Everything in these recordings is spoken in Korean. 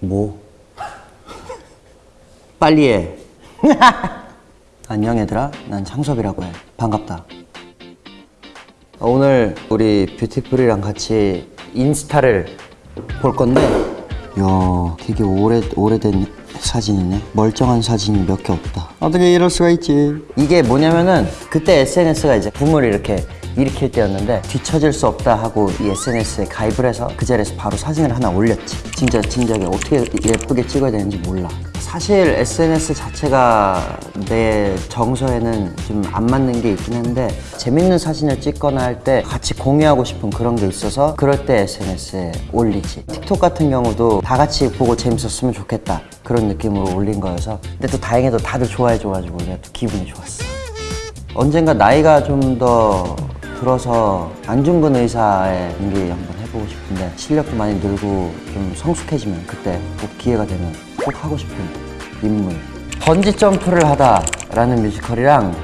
뭐? 빨리 해. 안녕 얘들아. 난 창섭이라고 해. 반갑다. 어, 오늘 우리 뷰티풀이랑 같이 인스타를 볼 건데 야 되게 오래, 오래된 사진이네 멀쩡한 사진이 몇 개 없다 어떻게 이럴 수가 있지 이게 뭐냐면은 그때 SNS가 이제 붐을 이렇게 일으킬 때였는데 뒤처질 수 없다 하고 이 SNS에 가입을 해서 그 자리에서 바로 사진을 하나 올렸지. 진짜 진작에 어떻게 예쁘게 찍어야 되는지 몰라. 사실 SNS 자체가 내 정서에는 좀 안 맞는 게 있긴 한데 재밌는 사진을 찍거나 할 때 같이 공유하고 싶은 그런 게 있어서 그럴 때 SNS에 올리지. 틱톡 같은 경우도 다 같이 보고 재밌었으면 좋겠다. 그런 느낌으로 올린 거여서. 근데 또 다행히도 다들 좋아해 줘가지고 내가 또 기분이 좋았어. 언젠가 나이가 좀 더 들어서 안중근 의사의 연기 한번 해보고 싶은데 실력도 많이 늘고 좀 성숙해지면 그때 꼭 기회가 되면 꼭 하고 싶은 인물. 번지 점프를 하다 라는 뮤지컬이랑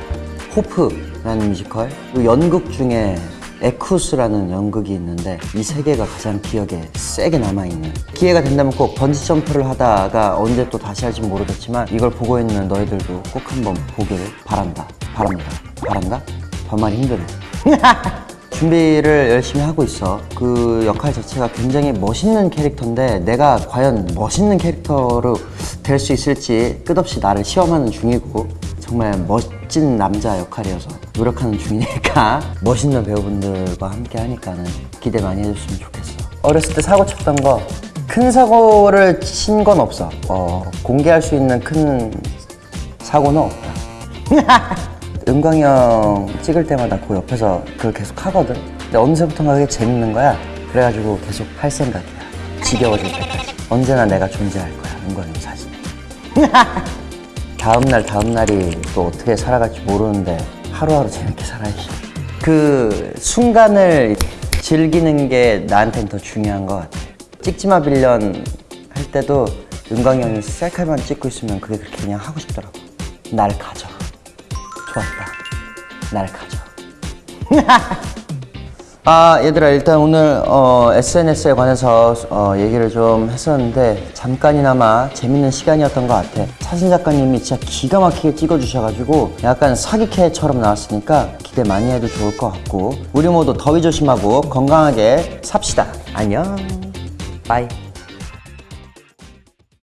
호프라는 뮤지컬 그리고 연극 중에 에쿠스라는 연극이 있는데 이 세 개가 가장 기억에 세게 남아있는. 기회가 된다면 꼭 번지 점프를 하다가 언제 또 다시 할지 모르겠지만 이걸 보고 있는 너희들도 꼭 한번 보기를 바란다. 바랍니다. 바란다? 반말이 힘드네 준비를 열심히 하고 있어. 그 역할 자체가 굉장히 멋있는 캐릭터인데 내가 과연 멋있는 캐릭터로 될 수 있을지 끝없이 나를 시험하는 중이고 정말 멋진 남자 역할이어서 노력하는 중이니까 멋있는 배우분들과 함께 하니까는 기대 많이 해줬으면 좋겠어. 어렸을 때 사고 쳤던 거 큰 사고를 친 건 없어. 어, 공개할 수 있는 큰 사고는 없다 은광이 형 찍을 때마다 그 옆에서 그걸 계속 하거든. 근데 어느새부턴가 그게 재밌는 거야. 그래가지고 계속 할 생각이야. 지겨워질 때까지. 언제나 내가 존재할 거야 은광이 형 사진에 다음날 다음날이 또 어떻게 살아갈지 모르는데 하루하루 재밌게 살아야지. 그 순간을 즐기는 게 나한텐 더 중요한 것 같아. 찍지마 빌런 할 때도 은광이 형이 셀카만 찍고 있으면 그게 그렇게 그냥 하고 싶더라고. 나를 가져 좋았다. 날 가져. 아 얘들아 일단 오늘 어, SNS에 관해서 어, 얘기를 좀 했었는데 잠깐이나마 재밌는 시간이었던 것 같아. 사진 작가님이 진짜 기가 막히게 찍어주셔가지고 약간 사기캐처럼 나왔으니까 기대 많이 해도 좋을 것 같고 우리 모두 더위 조심하고 건강하게 삽시다. 안녕. 빠이.